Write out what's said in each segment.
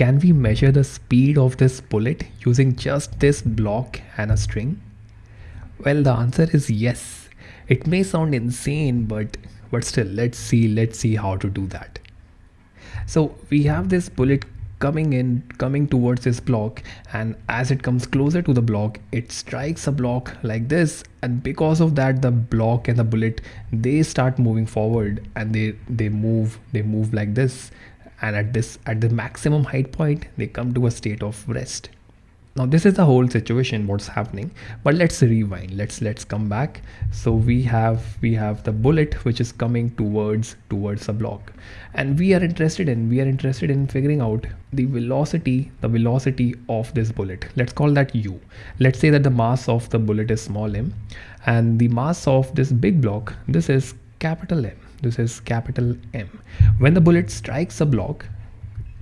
can we measure the speed of this bullet using just this block and a string? Well, the answer is yes. It may sound insane, but but still, let's see, let's see how to do that. So we have this bullet coming in coming towards this block and as it comes closer to the block it strikes a block like this and because of that the block and the bullet they start moving forward and they they move they move like this and at this at the maximum height point they come to a state of rest. Now this is the whole situation what's happening but let's rewind. Let's let's come back. So we have we have the bullet which is coming towards towards a block. And we are interested in we are interested in figuring out the velocity the velocity of this bullet. Let's call that u. Let's say that the mass of the bullet is small m and the mass of this big block this is capital m this is capital m. When the bullet strikes a block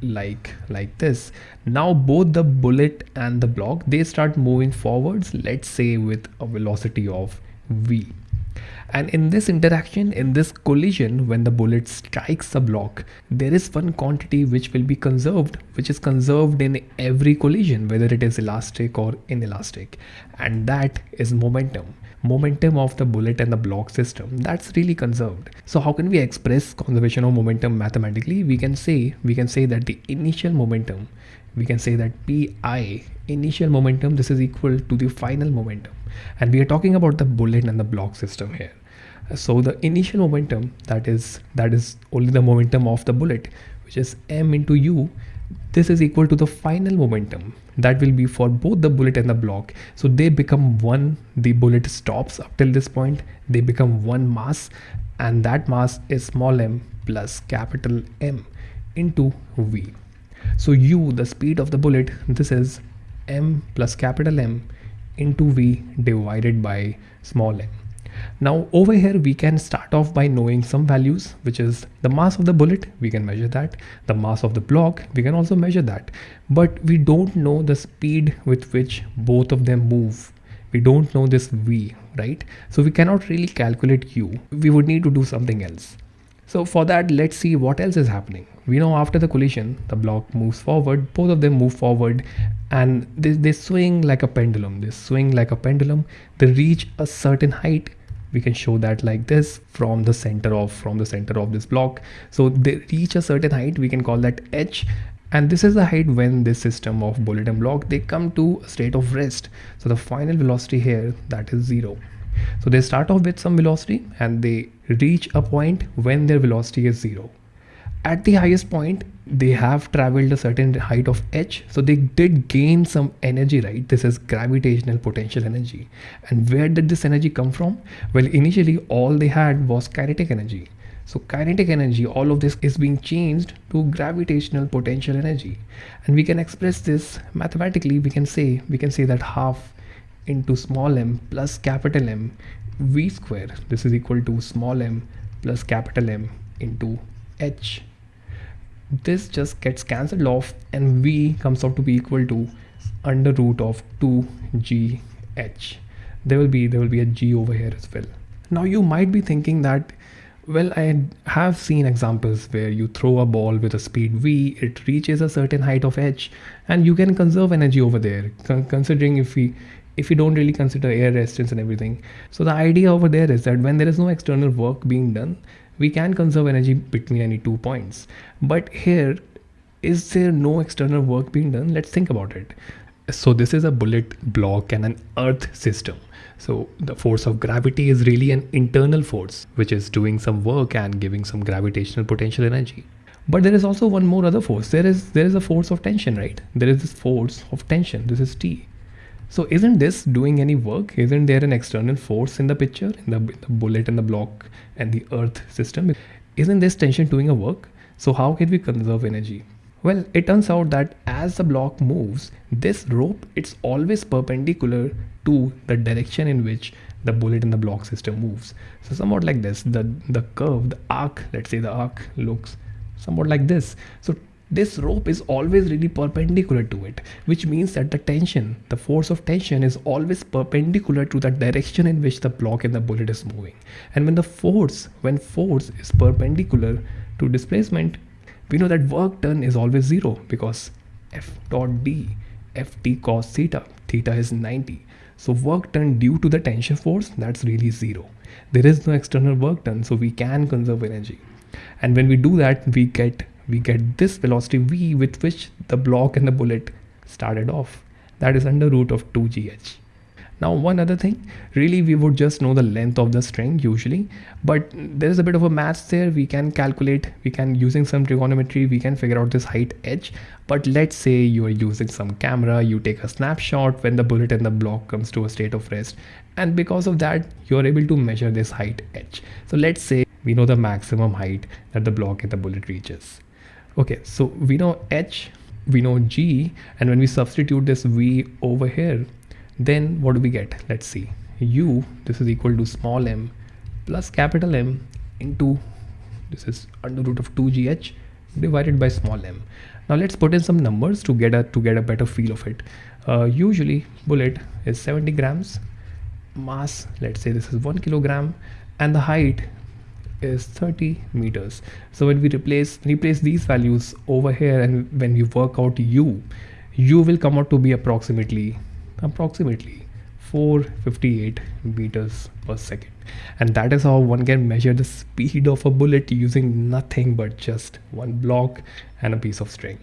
like like this now both the bullet and the block they start moving forwards let's say with a velocity of v and in this interaction in this collision when the bullet strikes a block there is one quantity which will be conserved which is conserved in every collision whether it is elastic or inelastic. And that is momentum. Momentum of the bullet and the block system. That's really conserved. So how can we express conservation of momentum mathematically? We can say we can say that the initial momentum we can say that pi initial momentum this is equal to the final momentum and we are talking about the bullet and the block system here. So the initial momentum that is that is only the momentum of the bullet which is m into u this is equal to the final momentum. That will be for both the bullet and the block. So they become one the bullet stops up till this point they become one mass and that mass is small m plus capital M into V. So u the speed of the bullet this is m plus capital M into V divided by small m now over here we can start off by knowing some values which is the mass of the bullet we can measure that. The mass of the block we can also measure that. But we don't know the speed with which both of them move. We don't know this v right? So we cannot really calculate u we would need to do something else so for that let's see what else is happening. We know after the collision the block moves forward both of them move forward and they, they swing like a pendulum. They swing like a pendulum. They reach a certain height. We can show that like this from the center of from the center of this block. So they reach a certain height. We can call that h. And this is the height when this system of bullet and block they come to a state of rest. So the final velocity here that is zero so they start off with some velocity and they reach a point when their velocity is zero. At the highest point they have traveled a certain height of h so they did gain some energy right? This is gravitational potential energy. And where did this energy come from? Well initially all they had was kinetic energy. So kinetic energy all of this is being changed to gravitational potential energy. And we can express this mathematically. We can say we can say that half into small m plus capital M v square. This is equal to small m plus capital M into h. This just gets cancelled off and v comes out to be equal to under root of 2gh there will be there will be a g over here as well. Now you might be thinking that well i have seen examples where you throw a ball with a speed v it reaches a certain height of h and you can conserve energy over there. Considering if we if we don't really consider air resistance and everything. So the idea over there is that when there is no external work being done we can conserve energy between any two points. But here is there no external work being done? Let's think about it. So this is a bullet block and an earth system. So the force of gravity is really an internal force which is doing some work and giving some gravitational potential energy. But there is also one more other force. There is there is a force of tension right? There is this force of tension. This is t so isn't this doing any work? Isn't there an external force in the picture, in the, the bullet and the block and the earth system? Isn't this tension doing a work? So how can we conserve energy? Well, it turns out that as the block moves, this rope, it's always perpendicular to the direction in which the bullet and the block system moves. So somewhat like this, the, the curve, the arc, let's say the arc looks somewhat like this. So this rope is always really perpendicular to it which means that the tension the force of tension is always perpendicular to the direction in which the block and the bullet is moving. And when the force when force is perpendicular to displacement we know that work done is always zero because f dot d ft cos theta theta is 90 so work done due to the tension force that's really zero. There is no external work done so we can conserve energy. And when we do that we get we get this velocity v with which the block and the bullet started off. That is under root of 2gh now one other thing really we would just know the length of the string usually but there is a bit of a math there. We can calculate we can using some trigonometry we can figure out this height h but let's say you are using some camera you take a snapshot when the bullet and the block comes to a state of rest and because of that you are able to measure this height h. So let's say we know the maximum height that the block and the bullet reaches okay so we know h we know g and when we substitute this v over here then what do we get? Let's see. U this is equal to small m plus capital m into this is under root of 2gh divided by small m. Now let's put in some numbers to get a to get a better feel of it. Uh, usually bullet is 70 grams mass let's say this is one kilogram and the height is 30 meters. So when we replace replace these values over here and when we work out u u will come out to be approximately approximately 458 meters per second. And that is how one can measure the speed of a bullet using nothing but just one block and a piece of string